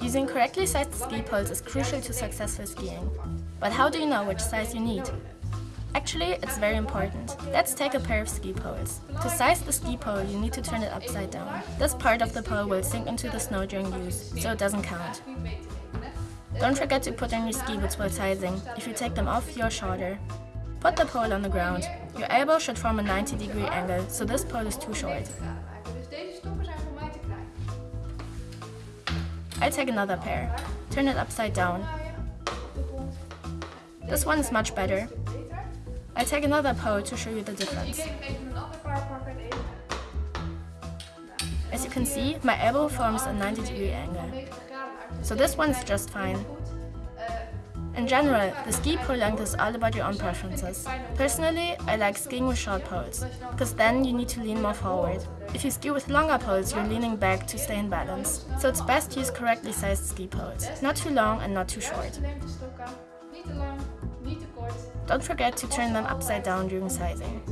Using correctly sized ski poles is crucial to successful skiing. But how do you know which size you need? Actually, it's very important. Let's take a pair of ski poles. To size the ski pole, you need to turn it upside down. This part of the pole will sink into the snow during use, so it doesn't count. Don't forget to put on your ski boots while sizing. If you take them off, you're shorter. Put the pole on the ground. Your elbow should form a 90 degree angle, so this pole is too short. I take another pair. Turn it upside down. This one is much better. I take another pole to show you the difference. As you can see, my elbow forms a 90 degree angle. So this one is just fine. In general, the ski pole length is all about your own preferences. Personally, I like skiing with short poles, because then you need to lean more forward. If you ski with longer poles, you're leaning back to stay in balance. So it's best to use correctly sized ski poles, not too long and not too short. Don't forget to turn them upside down during sizing.